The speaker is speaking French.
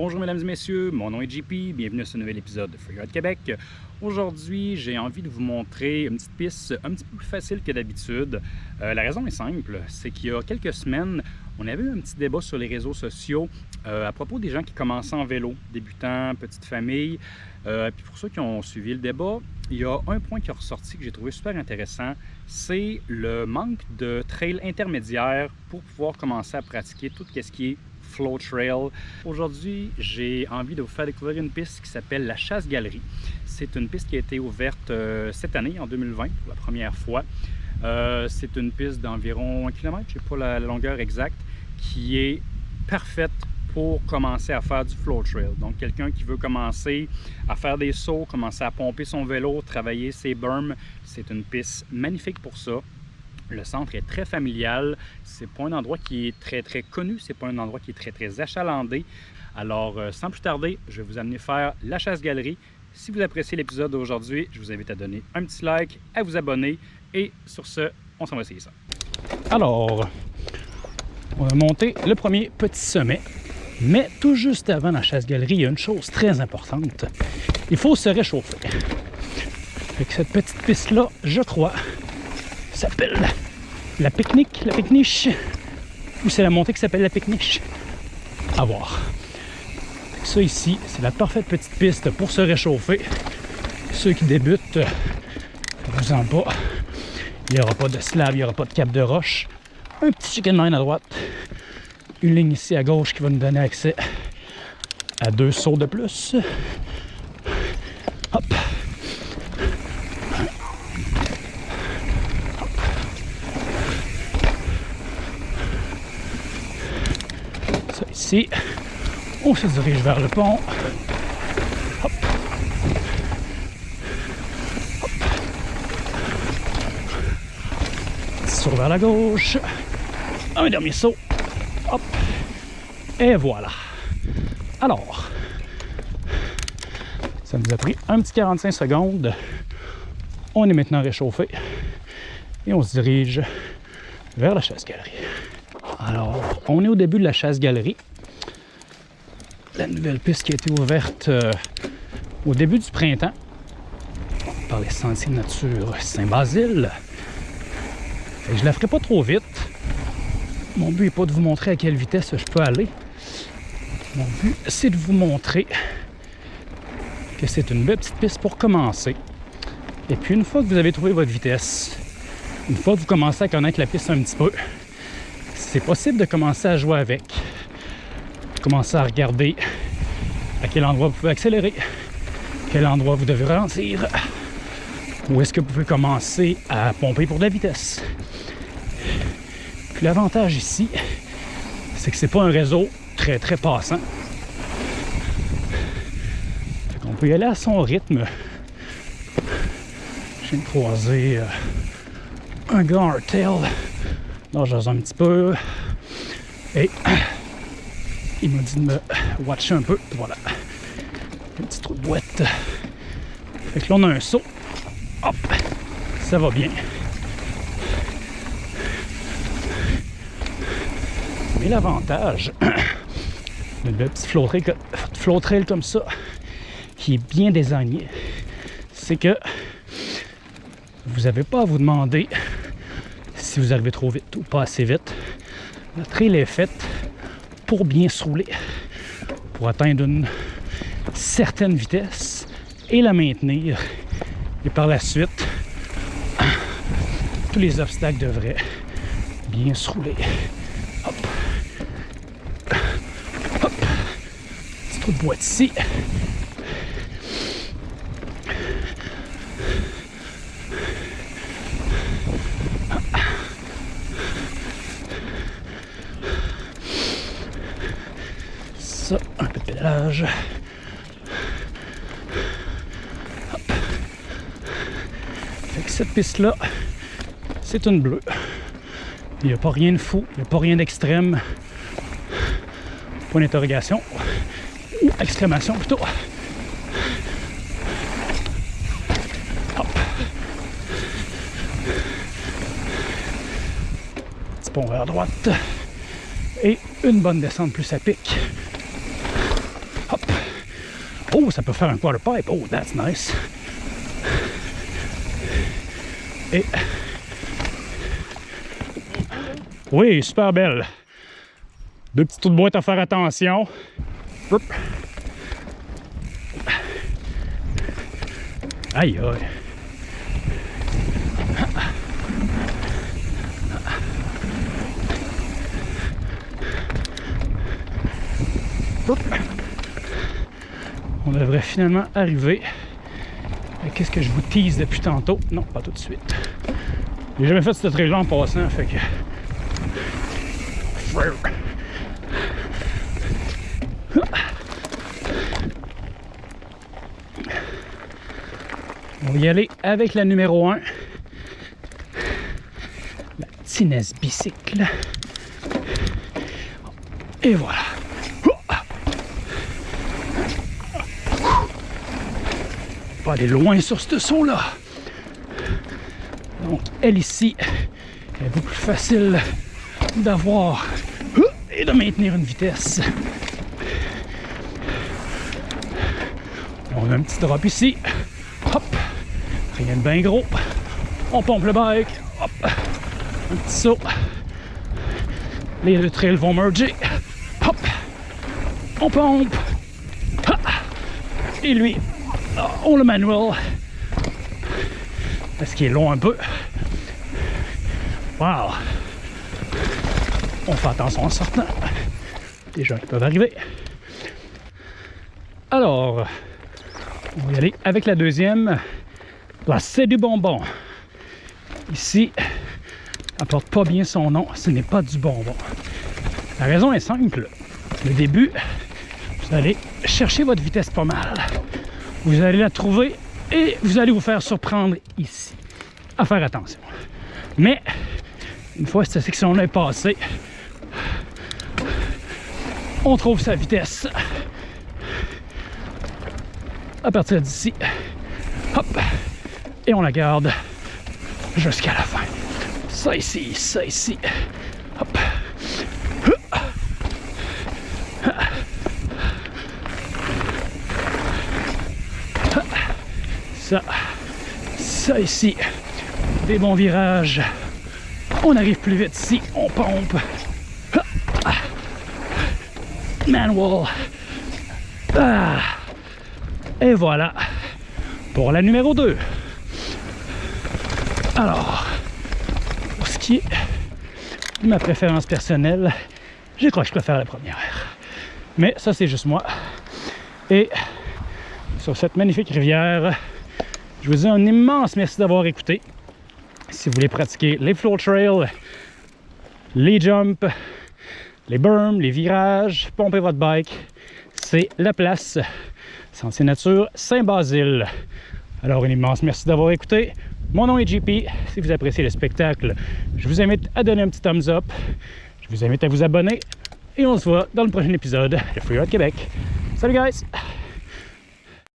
Bonjour mesdames et messieurs, mon nom est JP, bienvenue à ce nouvel épisode de Freeride Québec. Aujourd'hui, j'ai envie de vous montrer une petite piste un petit peu plus facile que d'habitude. Euh, la raison est simple, c'est qu'il y a quelques semaines, on avait eu un petit débat sur les réseaux sociaux euh, à propos des gens qui commençaient en vélo, débutants, petite famille. Euh, puis pour ceux qui ont suivi le débat, il y a un point qui est ressorti que j'ai trouvé super intéressant, c'est le manque de trail intermédiaire pour pouvoir commencer à pratiquer tout ce qui est Flow Trail. Aujourd'hui, j'ai envie de vous faire découvrir une piste qui s'appelle la Chasse-Galerie. C'est une piste qui a été ouverte euh, cette année, en 2020, pour la première fois. Euh, c'est une piste d'environ un kilomètre, je ne sais pas la longueur exacte, qui est parfaite pour commencer à faire du flow trail. Donc, quelqu'un qui veut commencer à faire des sauts, commencer à pomper son vélo, travailler ses berms, c'est une piste magnifique pour ça. Le centre est très familial. C'est pas un endroit qui est très très connu. C'est pas un endroit qui est très très achalandé. Alors, euh, sans plus tarder, je vais vous amener faire la chasse-galerie. Si vous appréciez l'épisode d'aujourd'hui, je vous invite à donner un petit like, à vous abonner. Et sur ce, on s'en va essayer ça. Alors, on va monter le premier petit sommet. Mais tout juste avant la chasse-galerie, il y a une chose très importante. Il faut se réchauffer. Avec cette petite piste-là, je crois, s'appelle la pique-nique, la pique-niche, ou c'est la montée qui s'appelle la pique-niche. À voir. Ça ici, c'est la parfaite petite piste pour se réchauffer. Ceux qui débutent, vous en pas. Il n'y aura pas de slab, il n'y aura pas de cap de roche. Un petit chicken line à droite. Une ligne ici à gauche qui va nous donner accès à deux sauts de plus. Hop. Ici. On se dirige vers le pont. Hop. Hop. Saut vers la gauche. Un dernier saut. Hop. Et voilà. Alors, ça nous a pris un petit 45 secondes. On est maintenant réchauffé et on se dirige vers la chasse-galerie. Alors, on est au début de la chasse-galerie. La nouvelle piste qui a été ouverte euh, au début du printemps par les sentiers nature Saint-Basile. Je la ferai pas trop vite. Mon but n'est pas de vous montrer à quelle vitesse je peux aller. Mon but, c'est de vous montrer que c'est une belle petite piste pour commencer. Et puis une fois que vous avez trouvé votre vitesse, une fois que vous commencez à connaître la piste un petit peu, c'est possible de commencer à jouer avec. Commencer à regarder à quel endroit vous pouvez accélérer, quel endroit vous devez ralentir, où est-ce que vous pouvez commencer à pomper pour de la vitesse. Puis l'avantage ici, c'est que c'est pas un réseau très très passant. On peut y aller à son rythme. Je viens de croiser euh, un gars en Là, j'ose un petit peu. Et il m'a dit de me watcher un peu. Voilà. Un petit trou de boîte. Fait que là, on a un saut. Hop! Ça va bien. Mais l'avantage de petit flow trail comme ça, qui est bien désigné, c'est que vous n'avez pas à vous demander si vous arrivez trop vite ou pas assez vite. La trail est faite pour bien se rouler, pour atteindre une certaine vitesse et la maintenir. Et par la suite, tous les obstacles devraient bien se rouler. Hop. Hop. Petit trou de boîte ici. Pédalage. cette piste-là, c'est une bleue. Il n'y a pas rien de fou, il n'y a pas rien d'extrême. Point d'interrogation. Ou exclamation plutôt. Petit pont vers droite. Et une bonne descente plus à pic. Oh, ça peut faire un quarter pipe. Oh, that's nice. Et... Oui, super belle. Deux petits trous de boîte à faire attention. Aïe, aïe. On devrait finalement arriver. Qu'est-ce que je vous tease depuis tantôt? Non, pas tout de suite. J'ai jamais fait cette trail en passant, fait que... On va y aller avec la numéro 1. La Tinez bicycle. Et voilà. Pas aller loin sur ce saut-là. Donc, elle ici est beaucoup plus facile d'avoir et de maintenir une vitesse. On a un petit drop ici. Hop. Rien de bien gros. On pompe le bike. Hop. Un petit saut. Les deux trails vont merger. Hop. On pompe. Et lui, on le manuel. Parce qu'il est long un peu? Wow. On fait attention en sortant. Des gens qui peuvent arriver. Alors, on va y aller avec la deuxième. La c'est du bonbon. Ici, elle porte pas bien son nom. Ce n'est pas du bonbon. La raison est simple. Le début, vous allez chercher votre vitesse pas mal. Vous allez la trouver et vous allez vous faire surprendre ici. À faire attention. Mais, une fois cette section-là est passée, on trouve sa vitesse à partir d'ici. Hop! Et on la garde jusqu'à la fin. Ça ici, ça ici. Hop! Ça, ça ici. Des bons virages. On arrive plus vite ici, on pompe. Manual. Ah. Et voilà pour la numéro 2. Alors, pour ce qui est de ma préférence personnelle, je crois que je préfère la première. Mais ça, c'est juste moi. Et sur cette magnifique rivière, je vous dis un immense merci d'avoir écouté. Si vous voulez pratiquer les floor trails, les jumps, les berms, les virages, pomper votre bike, c'est la place Sentier Nature Saint-Basile. Alors, un immense merci d'avoir écouté. Mon nom est JP. Si vous appréciez le spectacle, je vous invite à donner un petit thumbs up. Je vous invite à vous abonner. Et on se voit dans le prochain épisode de Free Québec. Salut guys!